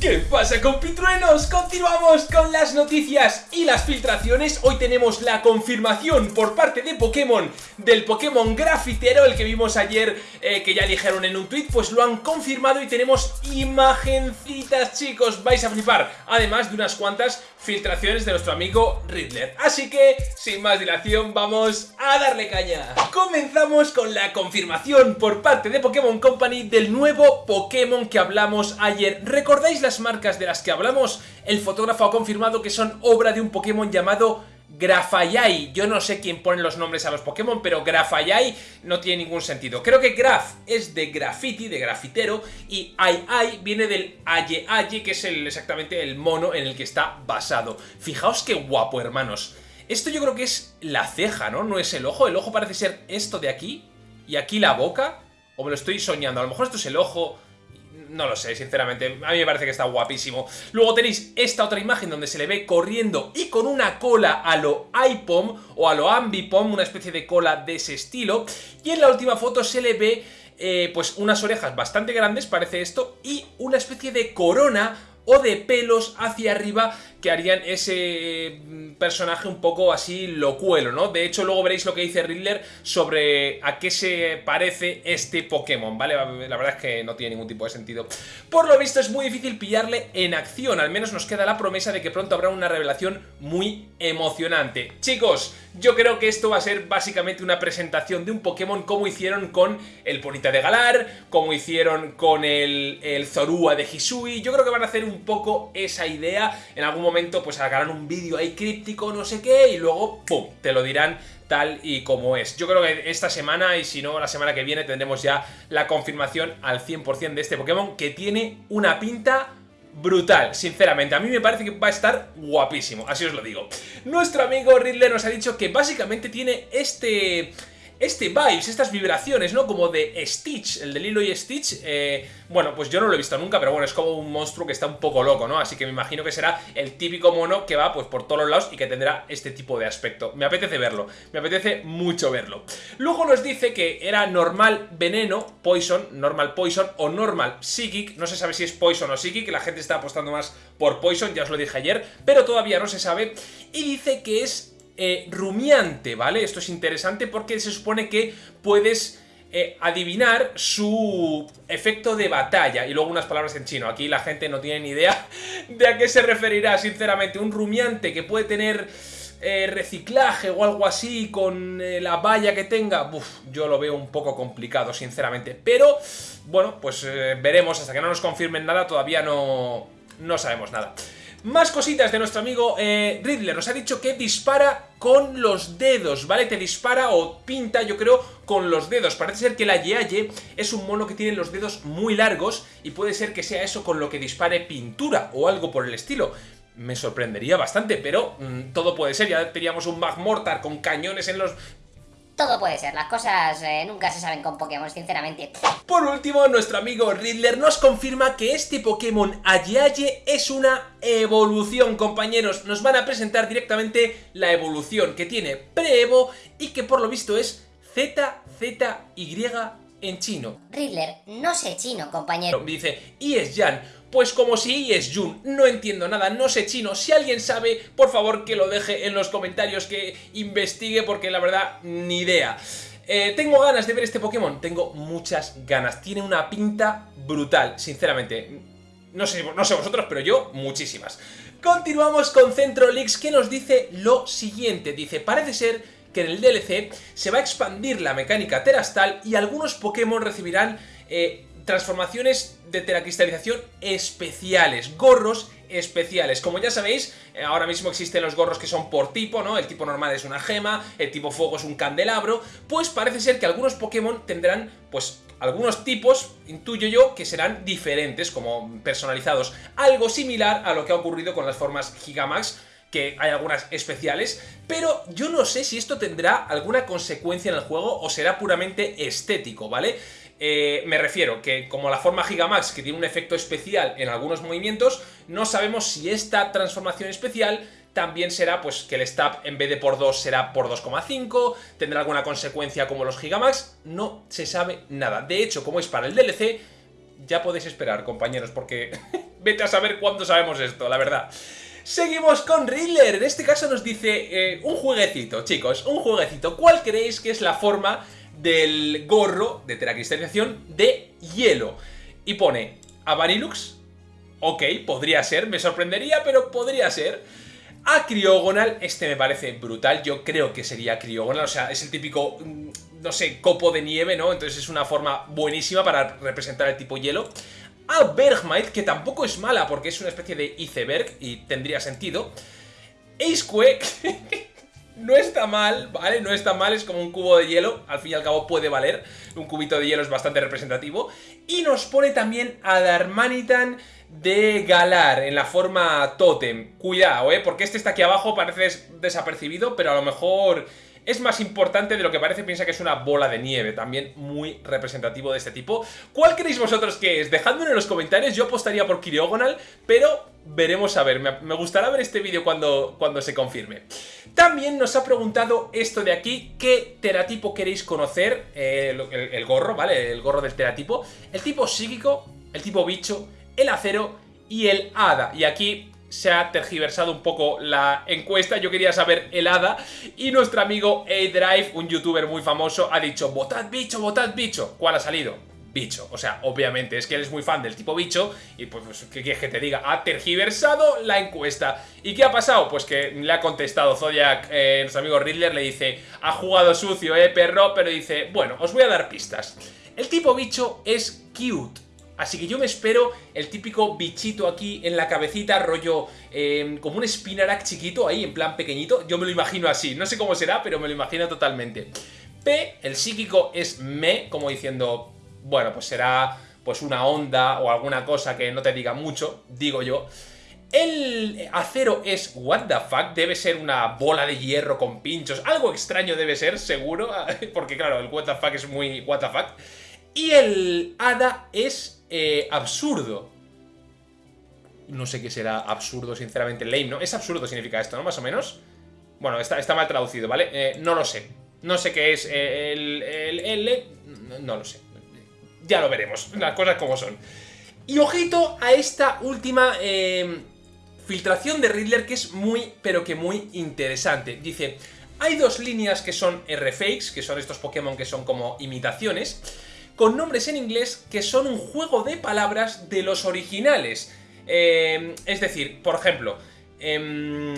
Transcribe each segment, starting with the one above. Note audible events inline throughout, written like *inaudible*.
¿Qué pasa compitruenos? Continuamos con las noticias y las filtraciones. Hoy tenemos la confirmación por parte de Pokémon Del Pokémon Grafitero, el que vimos ayer eh, Que ya dijeron en un tweet, pues lo han confirmado Y tenemos imagencitas chicos. Vais a flipar, además de unas cuantas filtraciones de nuestro amigo Riddler. Así que, sin más dilación, vamos a darle caña. Comenzamos con la confirmación por parte de Pokémon Company Del nuevo Pokémon que hablamos ayer. ¿Recordáis la marcas de las que hablamos, el fotógrafo ha confirmado que son obra de un Pokémon llamado Grafayai. Yo no sé quién pone los nombres a los Pokémon, pero Grafayai no tiene ningún sentido. Creo que Graf es de graffiti, de grafitero, y Ai viene del Aye Aye, que es el, exactamente el mono en el que está basado. Fijaos qué guapo, hermanos. Esto yo creo que es la ceja, ¿no? No es el ojo. El ojo parece ser esto de aquí, y aquí la boca. O me lo estoy soñando. A lo mejor esto es el ojo no lo sé, sinceramente, a mí me parece que está guapísimo. Luego tenéis esta otra imagen donde se le ve corriendo y con una cola a lo iPom o a lo Ambipom, una especie de cola de ese estilo. Y en la última foto se le ve eh, pues unas orejas bastante grandes, parece esto, y una especie de corona o de pelos hacia arriba que harían ese mm, personaje un poco así locuelo, ¿no? De hecho, luego veréis lo que dice Riddler sobre a qué se parece este Pokémon, ¿vale? La verdad es que no tiene ningún tipo de sentido. Por lo visto es muy difícil pillarle en acción, al menos nos queda la promesa de que pronto habrá una revelación muy emocionante. Chicos, yo creo que esto va a ser básicamente una presentación de un Pokémon como hicieron con el Ponita de Galar, como hicieron con el, el Zorua de Hisui, yo creo que van a hacer un poco esa idea en algún momento pues sacarán un vídeo ahí críptico, no sé qué, y luego, ¡pum!, te lo dirán tal y como es. Yo creo que esta semana y si no la semana que viene tendremos ya la confirmación al 100% de este Pokémon que tiene una pinta brutal, sinceramente. A mí me parece que va a estar guapísimo, así os lo digo. Nuestro amigo Riddler nos ha dicho que básicamente tiene este este vibes, estas vibraciones, ¿no? Como de Stitch, el de Lilo y Stitch, eh, bueno, pues yo no lo he visto nunca, pero bueno, es como un monstruo que está un poco loco, ¿no? Así que me imagino que será el típico mono que va pues por todos los lados y que tendrá este tipo de aspecto. Me apetece verlo, me apetece mucho verlo. Luego nos dice que era normal veneno, poison, normal poison o normal psychic, no se sabe si es poison o psychic, la gente está apostando más por poison, ya os lo dije ayer, pero todavía no se sabe, y dice que es eh, rumiante, ¿vale? Esto es interesante porque se supone que puedes eh, adivinar su efecto de batalla y luego unas palabras en chino. Aquí la gente no tiene ni idea de a qué se referirá, sinceramente. Un rumiante que puede tener eh, reciclaje o algo así con la valla que tenga, Uf, yo lo veo un poco complicado, sinceramente. Pero, bueno, pues veremos, hasta que no nos confirmen nada, todavía no, no sabemos nada. Más cositas de nuestro amigo eh, Riddler. Nos ha dicho que dispara con los dedos, ¿vale? Te dispara o pinta, yo creo, con los dedos. Parece ser que la Yeaye es un mono que tiene los dedos muy largos y puede ser que sea eso con lo que dispare pintura o algo por el estilo. Me sorprendería bastante, pero mm, todo puede ser. Ya teníamos un Magmortar con cañones en los todo puede ser, las cosas eh, nunca se saben con Pokémon, sinceramente. Por último, nuestro amigo Riddler nos confirma que este Pokémon Ayaye es una evolución, compañeros. Nos van a presentar directamente la evolución que tiene pre-evo y que por lo visto es ZZY en chino. Riddler, no sé chino, compañero. Dice, y es Jan. Pues como si es Jun, no entiendo nada, no sé chino, si alguien sabe, por favor que lo deje en los comentarios, que investigue, porque la verdad, ni idea. Eh, tengo ganas de ver este Pokémon, tengo muchas ganas, tiene una pinta brutal, sinceramente. No sé, no sé vosotros, pero yo, muchísimas. Continuamos con Centro Leaks, que nos dice lo siguiente, dice, parece ser que en el DLC se va a expandir la mecánica terastal y algunos Pokémon recibirán eh, transformaciones de teracristalización especiales, gorros especiales. Como ya sabéis, eh, ahora mismo existen los gorros que son por tipo, ¿no? El tipo normal es una gema, el tipo fuego es un candelabro, pues parece ser que algunos Pokémon tendrán, pues, algunos tipos, intuyo yo, que serán diferentes, como personalizados. Algo similar a lo que ha ocurrido con las formas Gigamax, que hay algunas especiales, pero yo no sé si esto tendrá alguna consecuencia en el juego o será puramente estético, ¿vale? Eh, me refiero que como la forma Gigamax que tiene un efecto especial en algunos movimientos, no sabemos si esta transformación especial también será pues que el stab en vez de por 2 será por 2,5, tendrá alguna consecuencia como los Gigamax, no se sabe nada. De hecho, como es para el DLC, ya podéis esperar, compañeros, porque *laughs* vete a saber cuándo sabemos esto, la verdad. Seguimos con Riddler, en este caso nos dice eh, un jueguecito, chicos, un jueguecito. ¿Cuál creéis que es la forma del gorro de teracristalización de hielo? Y pone a Varilux, ok, podría ser, me sorprendería, pero podría ser. A Criogonal, este me parece brutal, yo creo que sería Criogonal, o sea, es el típico, mm, no sé, copo de nieve, ¿no? Entonces es una forma buenísima para representar el tipo hielo a Bergmite, que tampoco es mala porque es una especie de iceberg y tendría sentido. Aceque, *laughs* no está mal, ¿vale? No está mal, es como un cubo de hielo, al fin y al cabo puede valer, un cubito de hielo es bastante representativo. Y nos pone también a Darmanitan de Galar en la forma Totem. Cuidado, ¿eh? Porque este está aquí abajo, parece desapercibido, pero a lo mejor es más importante de lo que parece, piensa que es una bola de nieve, también muy representativo de este tipo. ¿Cuál creéis vosotros que es? Dejadmelo en los comentarios, yo apostaría por Kiriogonal, pero veremos a ver, me, gustará ver este vídeo cuando, cuando se confirme. También nos ha preguntado esto de aquí, ¿qué teratipo queréis conocer? Eh, el, el gorro, ¿vale? El gorro del teratipo. El tipo psíquico, el tipo bicho, el acero y el hada. Y aquí se ha tergiversado un poco la encuesta, yo quería saber el hada y nuestro amigo A-Drive, un youtuber muy famoso, ha dicho votad bicho, votad bicho. ¿Cuál ha salido? Bicho, o sea, obviamente es que él es muy fan del tipo bicho y pues, pues ¿qué quieres que te diga? Ha tergiversado la encuesta. ¿Y qué ha pasado? Pues que le ha contestado Zodiac, eh, nuestro amigo Riddler, le dice ha jugado sucio, eh, perro, pero dice, bueno, os voy a dar pistas. El tipo bicho es cute, Así que yo me espero el típico bichito aquí en la cabecita, rollo em, como un Spinarak chiquito ahí, en plan pequeñito. Yo me lo imagino así, no sé cómo será, pero me lo imagino totalmente. P, el psíquico es me, como diciendo, bueno, pues será pues una onda o alguna cosa que no te diga mucho, digo yo. El acero es what the fuck, debe ser una bola de hierro con pinchos, algo extraño debe ser, seguro, *laughs* porque claro, el what the fuck es muy what the fuck. Y el hada es eh, absurdo. No sé qué será absurdo, sinceramente, lame, ¿no? Es absurdo significa esto, ¿no? Más o menos. Bueno, está, está mal traducido, ¿vale? Eh, no lo sé. No sé qué es eh, el, L. No, lo sé. Ya lo veremos, las cosas como son. Y ojito a esta última filtración de Riddler que es muy, pero que muy interesante. Dice, hay dos líneas que son R-Fakes, que son estos Pokémon que son como imitaciones con nombres en inglés que son un juego de palabras de los originales. Eh, es decir, por ejemplo, em,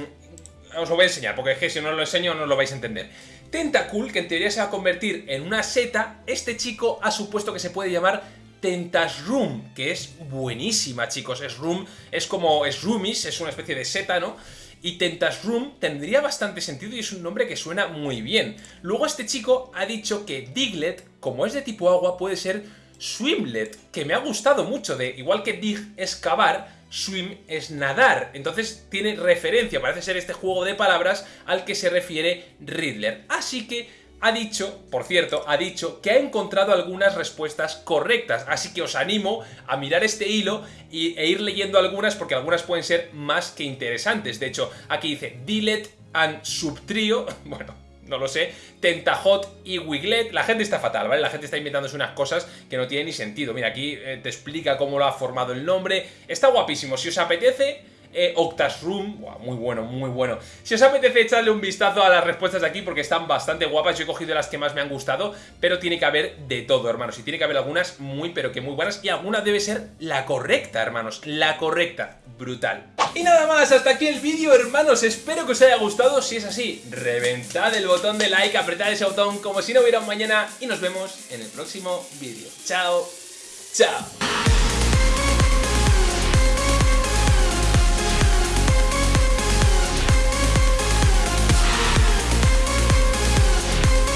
os lo voy a enseñar, porque es que si no os lo enseño no lo vais a entender. Tentacool, que en teoría se va a convertir en una seta, este chico ha supuesto que se puede llamar Tentasroom, que es buenísima, chicos. Es room, es como es roomies, es una especie de seta, ¿no? Y Tentasroom tendría bastante sentido y es un nombre que suena muy bien. Luego este chico ha dicho que Diglett, como es de tipo agua, puede ser Swimlet, que me ha gustado mucho, de igual que Dig es cavar, Swim es nadar. Entonces tiene referencia, parece ser este juego de palabras al que se refiere Riddler. Así que ha dicho, por cierto, ha dicho que ha encontrado algunas respuestas correctas, así que os animo a mirar este hilo e ir leyendo algunas porque algunas pueden ser más que interesantes. De hecho, aquí dice Dilet and Subtrio, *laughs* bueno, no lo sé, Tentajot y Wiglet. La gente está fatal, ¿vale? La gente está inventándose unas cosas que no tienen ni sentido. Mira, aquí eh, te explica cómo lo ha formado el nombre. Está guapísimo. Si os apetece, eh, Octas Room, muy bueno, muy bueno. Si os apetece echarle un vistazo a las respuestas de aquí porque están bastante guapas, yo he cogido las que más me han gustado, pero tiene que haber de todo, hermanos, y tiene que haber algunas muy, pero que muy buenas, y alguna debe ser la correcta, hermanos, la correcta, brutal. Y nada más, hasta aquí el vídeo, hermanos, espero que os haya gustado, si es así, reventad el botón de like, apretad ese botón como si no hubiera un mañana, y nos vemos en el próximo vídeo. Chao, chao.